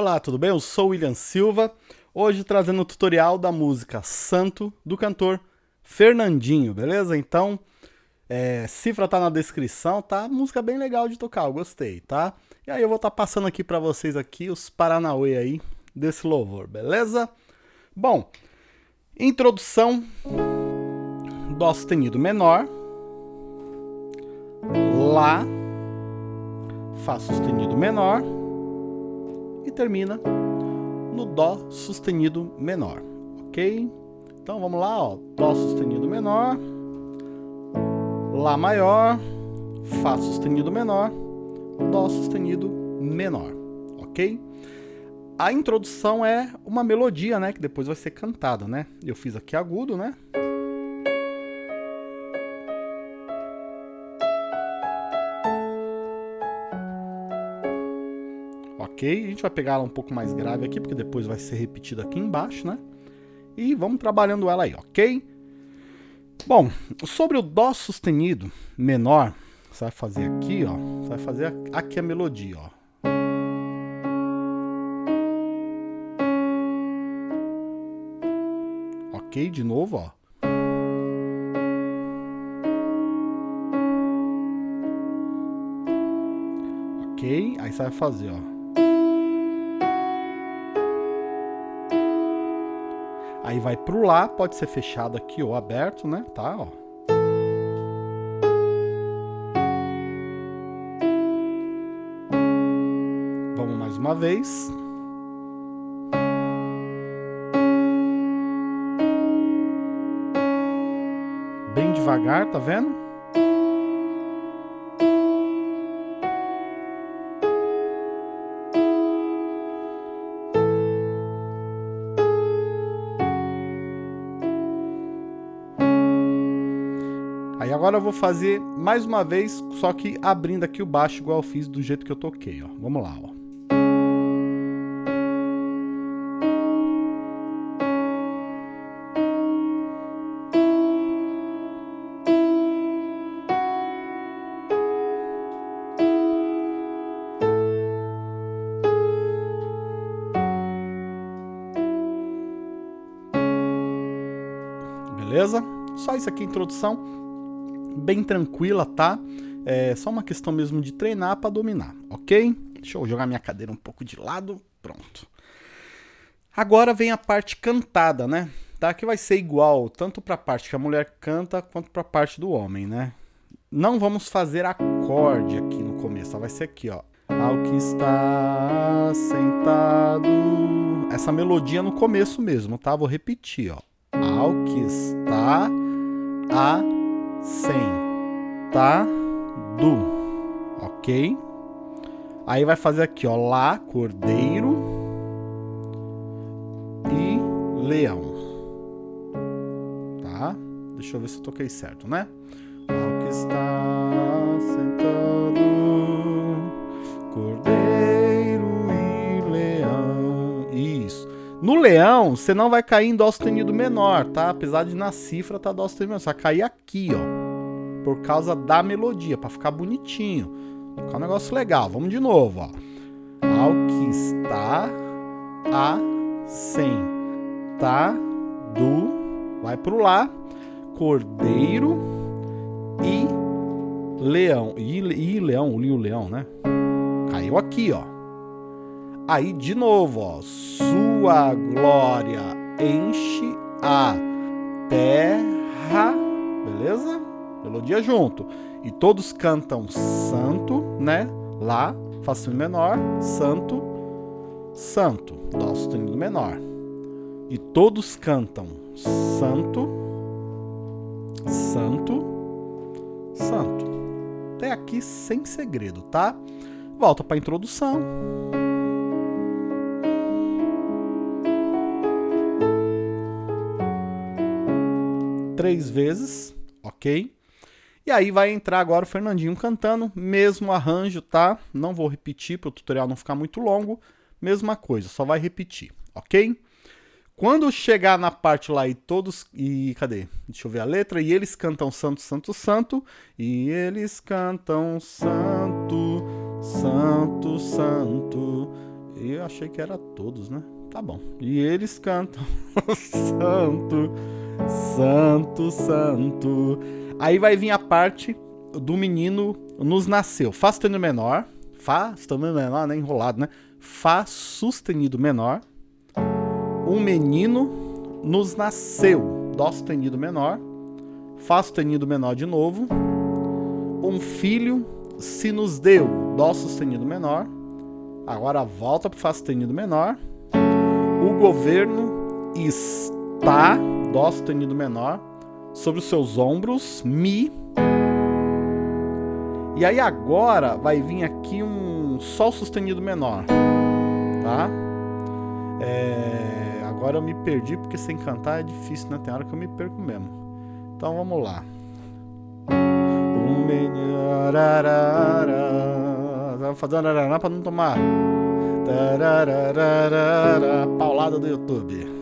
Olá, tudo bem? Eu sou William Silva, hoje trazendo o tutorial da música Santo, do cantor Fernandinho, beleza? Então, é, cifra tá na descrição, tá? Música bem legal de tocar, eu gostei, tá? E aí eu vou estar tá passando aqui para vocês aqui os Paranauê aí desse louvor, beleza? Bom, introdução, Dó sustenido menor, Lá, Fá sustenido menor, e termina no Dó sustenido menor, ok? Então vamos lá, ó, Dó sustenido menor, Lá maior, Fá sustenido menor, Dó sustenido menor, ok? A introdução é uma melodia, né, que depois vai ser cantada, né? Eu fiz aqui agudo, né? Ok? A gente vai pegar ela um pouco mais grave aqui, porque depois vai ser repetida aqui embaixo, né? E vamos trabalhando ela aí, ok? Bom, sobre o Dó sustenido menor, você vai fazer aqui, ó. Você vai fazer aqui a melodia, ó. Ok, de novo, ó. Ok, aí você vai fazer, ó. Aí vai pro Lá, pode ser fechado aqui ou aberto, né? Tá, ó. Vamos mais uma vez. Bem devagar, tá vendo? Aí agora eu vou fazer mais uma vez, só que abrindo aqui o baixo igual eu fiz do jeito que eu toquei, ó. Vamos lá, ó. Beleza? Só isso aqui, introdução bem tranquila, tá? É só uma questão mesmo de treinar para dominar, ok? Deixa eu jogar minha cadeira um pouco de lado, pronto. Agora vem a parte cantada, né? Tá? Que vai ser igual tanto para a parte que a mulher canta quanto para a parte do homem, né? Não vamos fazer acorde aqui no começo, vai ser aqui, ó. Ao que está sentado. Essa melodia no começo mesmo, tá? Vou repetir, ó. Ao que está a sentado, ok? Aí vai fazer aqui, ó, lá, cordeiro e leão, tá? Deixa eu ver se eu toquei certo, né? Ao que está sentado, cordeiro No leão, você não vai cair em dó sustenido menor, tá? Apesar de na cifra tá dó sustenido menor, você vai cair aqui, ó por causa da melodia, para ficar bonitinho. Ficar um negócio legal. Vamos de novo, ó. Ao que está do vai pro lá, cordeiro e leão. E, e leão, o leão, né? Caiu aqui, ó. Aí de novo, ó. Sua glória enche a terra, beleza? melodia junto. E todos cantam santo, né? Lá, Fá sustenido menor, santo, santo, Dó sustenido menor. E todos cantam santo, santo, santo. Até aqui sem segredo, tá? Volta para a introdução. Três vezes, ok? E aí vai entrar agora o Fernandinho cantando, mesmo arranjo, tá? Não vou repetir para o tutorial não ficar muito longo, mesma coisa, só vai repetir, ok? Quando chegar na parte lá e todos... E cadê? Deixa eu ver a letra. E eles cantam santo, santo, santo. E eles cantam santo, santo, santo. Eu achei que era todos, né? Tá bom. E eles cantam Santo, Santo, Santo. Aí vai vir a parte do menino nos nasceu. Fá sustenido menor. Fá sustenido menor, né? Enrolado, né? Fá sustenido menor. Um menino nos nasceu. Dó sustenido menor. Fá sustenido menor de novo. Um filho se nos deu. Dó sustenido menor. Agora volta para Fá sustenido menor. O governo está, Dó sustenido menor, sobre os seus ombros, Mi. E aí agora vai vir aqui um Sol sustenido menor, tá? É, agora eu me perdi porque sem cantar é difícil, né? Tem hora que eu me perco mesmo. Então vamos lá. Vou fazer para não tomar Paulada do YouTube.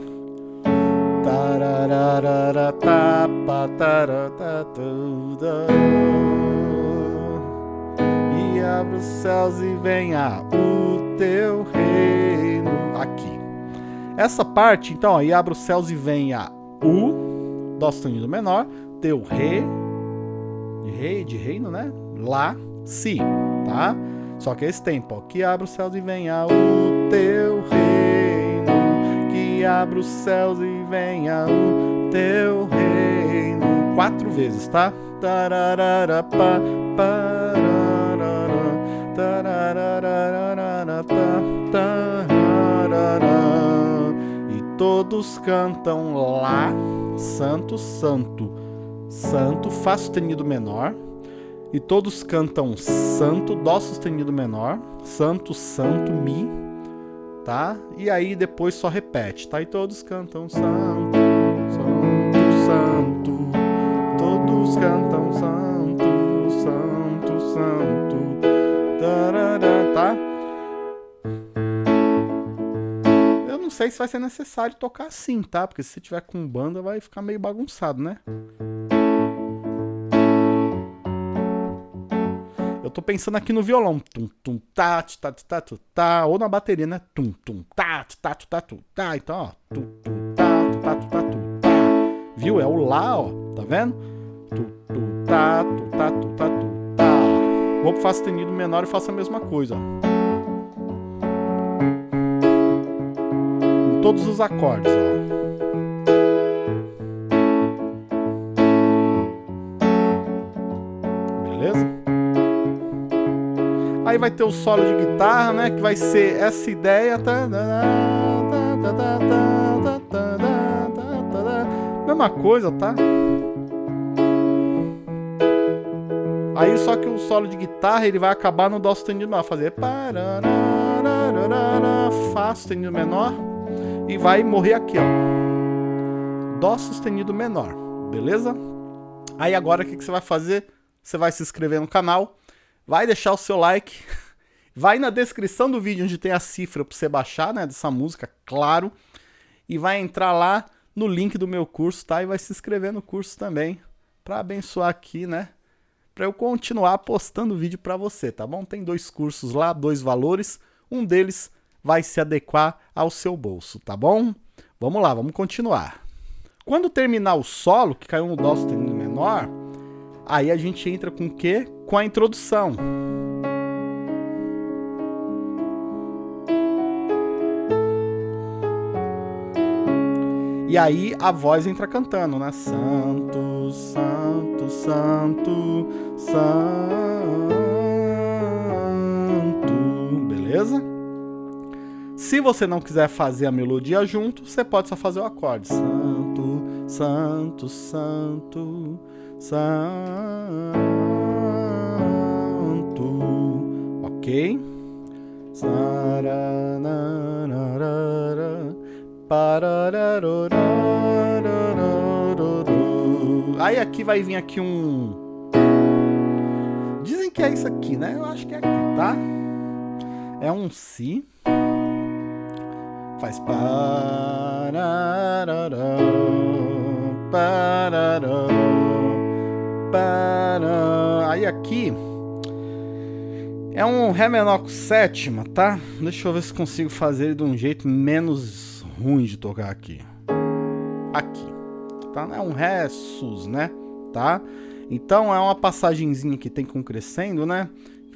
E abre os céus e venha o teu reino. Aqui. Essa parte, então, aí abre os céus e venha o Dó sustenido menor, teu rei, de rei, de reino, né? Lá, si, tá? Só que esse tempo, ó, que abra os céus e venha o teu reino, que abra os céus e venha o teu reino. Quatro vezes, tá? E todos cantam lá, santo, santo. Santo, Fá sustenido menor, e todos cantam santo, dó sustenido menor, santo, santo, mi, tá? E aí depois só repete, tá? E todos cantam santo, santo, santo, todos cantam santo, santo, santo, tarará, tá? Eu não sei se vai ser necessário tocar assim, tá? Porque se tiver com banda vai ficar meio bagunçado, né? Eu tô pensando aqui no violão. Tum, tum, tá, tá, tá, tá, tá, ou na bateria, né? Tum, tum, tá, tá, tá, tá, tá. Então, ó. Tum, tum, tá, tá, tá, tá, tá. Viu? É o lá, ó. Tá vendo? Tu, tu, tá, tu, tá, tu, tá, tá. Vou pro Fá sustenido menor e faço a mesma coisa, ó. Com todos os acordes, ó. Aí vai ter o solo de guitarra, né? Que vai ser essa ideia. Mesma coisa, tá? Aí só que o solo de guitarra ele vai acabar no Dó sustenido menor, fazer Fá sustenido menor e vai morrer aqui, ó. Dó sustenido menor, beleza? Aí agora o que, que você vai fazer? Você vai se inscrever no canal vai deixar o seu like, vai na descrição do vídeo onde tem a cifra para você baixar, né, dessa música, claro, e vai entrar lá no link do meu curso, tá? E vai se inscrever no curso também, para abençoar aqui, né? Para eu continuar postando vídeo para você, tá bom? Tem dois cursos lá, dois valores, um deles vai se adequar ao seu bolso, tá bom? Vamos lá, vamos continuar. Quando terminar o solo, que caiu no dó sustenido menor, Aí a gente entra com o quê? Com a introdução. E aí a voz entra cantando, né? Santo, santo, santo, santo. Beleza? Se você não quiser fazer a melodia junto, você pode só fazer o acorde. Santo, santo, santo, Santo. Ok? Aí aqui vai vir aqui um. Dizem que é isso aqui, né? Eu acho que é aqui, tá? É um Si. Faz parará, parará. Aí aqui É um Ré menor com sétima, tá? Deixa eu ver se consigo fazer ele de um jeito menos ruim de tocar aqui. Aqui, tá? É um Ré sus, né? Tá? Então é uma passagenzinha que tem com crescendo, né?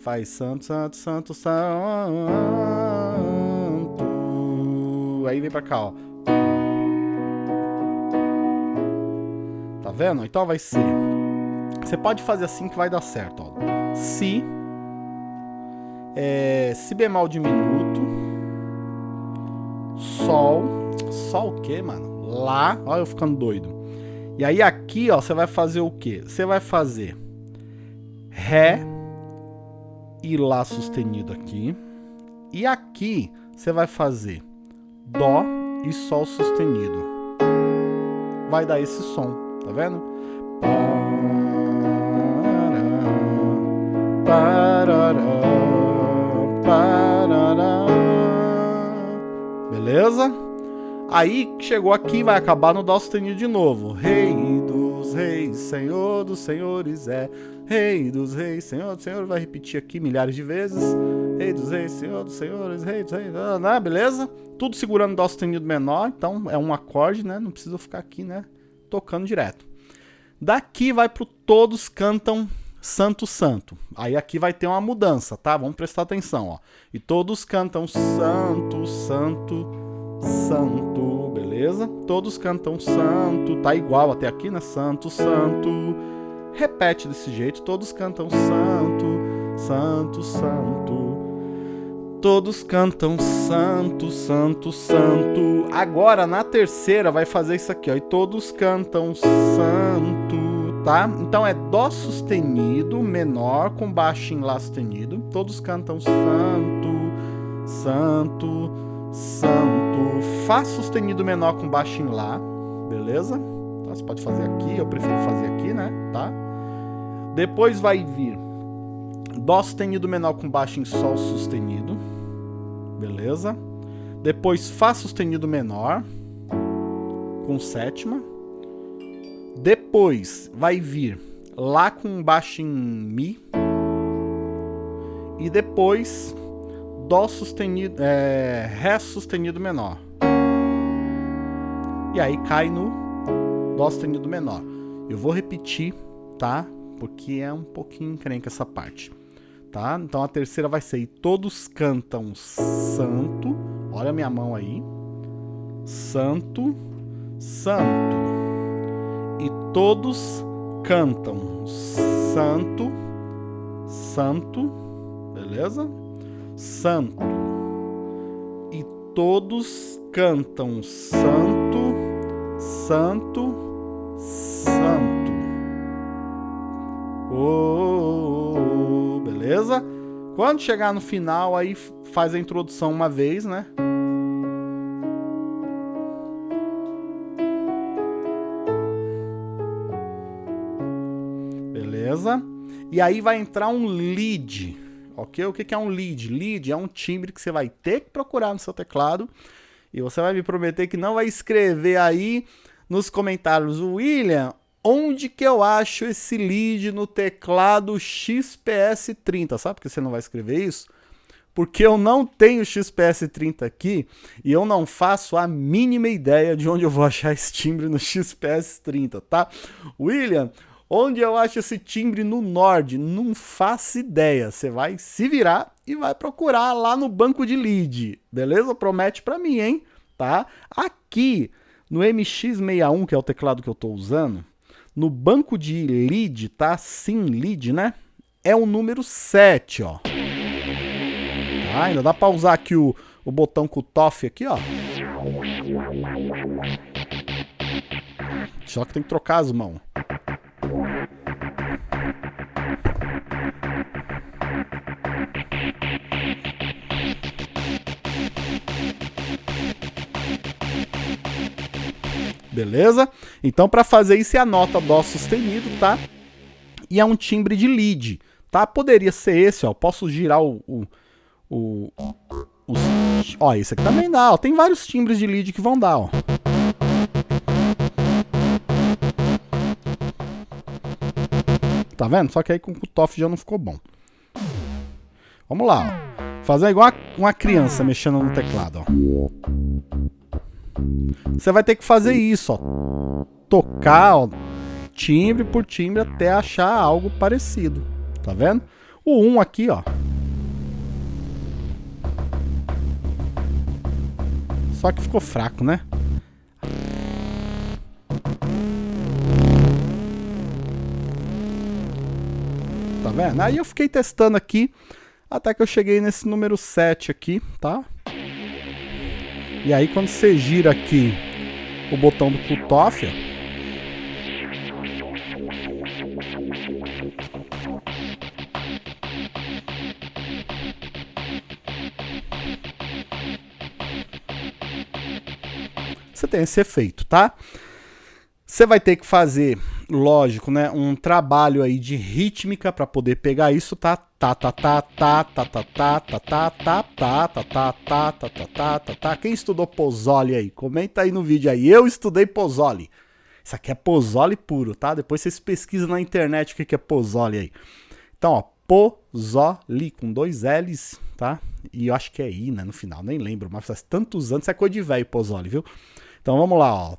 Faz santo, santo, santo, santo. Aí vem pra cá, ó. Tá vendo? Então vai ser... Você pode fazer assim que vai dar certo, ó. Si é, si bemol diminuto, sol, sol o que, mano? Lá, olha eu ficando doido. E aí aqui, ó, você vai fazer o que? Você vai fazer Ré e Lá sustenido aqui. E aqui você vai fazer Dó e Sol sustenido. Vai dar esse som, tá vendo? Parará, Beleza? Aí chegou aqui, vai acabar no Dó sustenido de novo. Rei dos reis, Senhor dos senhores é. Rei dos reis, Senhor dos senhores. Vai repetir aqui milhares de vezes. Rei dos reis, Senhor dos senhores, Rei dos reis. Né? Beleza? Tudo segurando Dó sustenido menor. Então é um acorde, né? Não precisa ficar aqui, né? Tocando direto. Daqui vai pro Todos Cantam Santo Santo. Aí aqui vai ter uma mudança, tá? Vamos prestar atenção, ó. E todos cantam Santo, Santo, Santo, beleza? Todos cantam Santo, tá igual até aqui, né? Santo, Santo. Repete desse jeito, todos cantam Santo, Santo, Santo. Todos cantam Santo, Santo, Santo. Agora na terceira vai fazer isso aqui, ó. E todos cantam Santo, tá? Então é Dó sustenido menor com baixo em Lá sustenido. Todos cantam Santo, Santo, Santo. Fá sustenido menor com baixo em Lá, beleza? Então, você pode fazer aqui, eu prefiro fazer aqui, né? Tá? Depois vai vir Dó sustenido menor com baixo em Sol sustenido, beleza? Depois Fá sustenido menor com sétima, depois vai vir Lá com baixo em Mi. E depois Dó sustenido, é, Ré sustenido menor. E aí cai no Dó sustenido menor. Eu vou repetir, tá? Porque é um pouquinho encrenca essa parte. Tá? Então a terceira vai ser e todos cantam santo. Olha a minha mão aí. Santo, santo e todos cantam santo, santo, beleza? Santo. E todos cantam santo, santo, santo. Oh, beleza? Quando chegar no final, aí faz a introdução uma vez, né? E aí vai entrar um lead, ok? O que é um lead? Lead é um timbre que você vai ter que procurar no seu teclado e você vai me prometer que não vai escrever aí nos comentários, William, onde que eu acho esse lead no teclado XPS30? Sabe por que você não vai escrever isso? Porque eu não tenho XPS30 aqui e eu não faço a mínima ideia de onde eu vou achar esse timbre no XPS30, tá? William, Onde eu acho esse timbre no Nord? Não faço ideia. Você vai se virar e vai procurar lá no banco de lead. Beleza? Promete para mim, hein? Tá? Aqui no MX61, que é o teclado que eu estou usando, no banco de lead, tá? Sim, lead, né? É o número 7, ó. Tá? Ainda dá para usar aqui o, o botão com o TOF aqui, ó. Só que tem que trocar as mãos. Beleza? Então, para fazer isso, é a nota Dó sustenido, tá? E é um timbre de lead, tá? Poderia ser esse, ó. Posso girar o... o, o os, ó, esse aqui também dá, ó. Tem vários timbres de lead que vão dar, ó. Tá vendo? Só que aí com o Kutoff já não ficou bom. Vamos lá, ó. Fazer igual uma criança mexendo no teclado, ó. Você vai ter que fazer isso, ó. Tocar, ó, timbre por timbre até achar algo parecido. Tá vendo? O 1 aqui, ó. Só que ficou fraco, né? Tá vendo? Aí eu fiquei testando aqui, até que eu cheguei nesse número 7 aqui, tá? E aí quando você gira aqui o botão do cutoff, você tem esse efeito, tá? Você vai ter que fazer, lógico, né, um trabalho aí de rítmica para poder pegar isso, tá? Tá, tá, tá, tá, tá, tá, tá, tá, tá, tá, tá, tá, tá, tá, tá, tá, tá, tá, tá. Quem estudou Pozzoli aí? Comenta aí no vídeo aí. Eu estudei Pozzoli. Isso aqui é Pozzoli puro, tá? Depois vocês pesquisam na internet o que é Pozzoli aí. Então, ó, Pozzoli com dois L's, tá? E eu acho que é I, né, no final, nem lembro, mas faz tantos anos, isso é coisa de velho Pozzoli, viu? Então vamos lá, ó.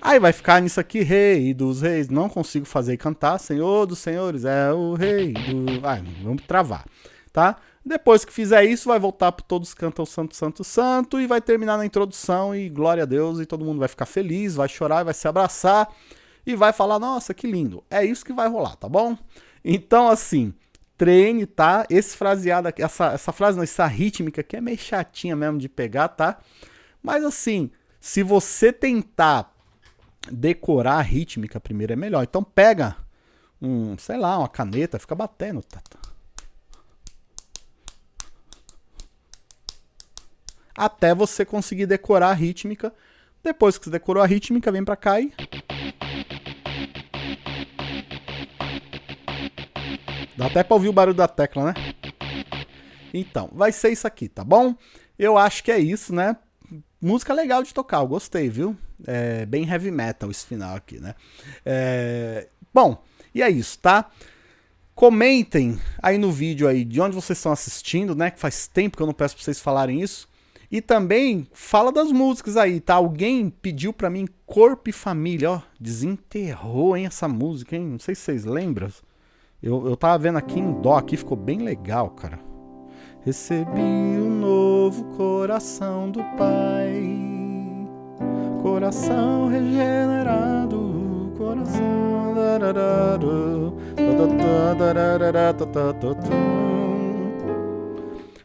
Aí vai ficar nisso aqui, rei dos reis. Não consigo fazer e cantar. Senhor dos senhores é o rei do... Ai, vamos travar, tá? Depois que fizer isso, vai voltar para todos cantam santo, santo, santo e vai terminar na introdução e glória a Deus e todo mundo vai ficar feliz, vai chorar, vai se abraçar e vai falar, nossa, que lindo. É isso que vai rolar, tá bom? Então, assim, treine, tá? Esse fraseado aqui, essa, essa frase, não, essa rítmica aqui é meio chatinha mesmo de pegar, tá? Mas, assim, se você tentar decorar a rítmica primeiro é melhor. Então, pega um, sei lá, uma caneta, fica batendo, tá? Até você conseguir decorar a rítmica. Depois que você decorou a rítmica, vem pra cá e Dá até pra ouvir o barulho da tecla, né? Então, vai ser isso aqui, tá bom? Eu acho que é isso, né? Música legal de tocar, eu gostei, viu? É bem heavy metal esse final aqui, né? É... Bom, e é isso, tá? Comentem aí no vídeo aí de onde vocês estão assistindo, né? Que faz tempo que eu não peço pra vocês falarem isso. E também fala das músicas aí, tá? Alguém pediu pra mim Corpo e Família, ó. Desenterrou, hein, essa música, hein? Não sei se vocês lembram. Eu, eu tava vendo aqui em dó, aqui ficou bem legal, cara. Recebi um novo coração do Pai, coração regenerado, coração.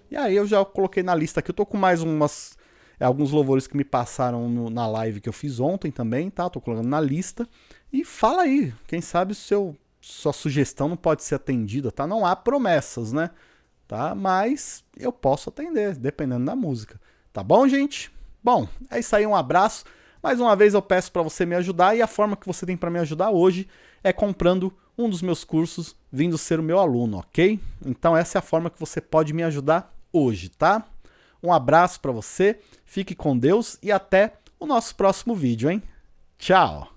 E aí eu já coloquei na lista aqui, eu tô com mais umas alguns louvores que me passaram no, na live que eu fiz ontem também, tá? Tô colocando na lista. E fala aí, quem sabe o seu sua sugestão não pode ser atendida, tá? Não há promessas, né? Tá? Mas eu posso atender, dependendo da música. Tá bom, gente? Bom, é isso aí, um abraço. Mais uma vez eu peço para você me ajudar e a forma que você tem para me ajudar hoje é comprando um dos meus cursos, vindo ser o meu aluno, ok? Então essa é a forma que você pode me ajudar hoje, tá? Um abraço para você, fique com Deus e até o nosso próximo vídeo, hein? Tchau!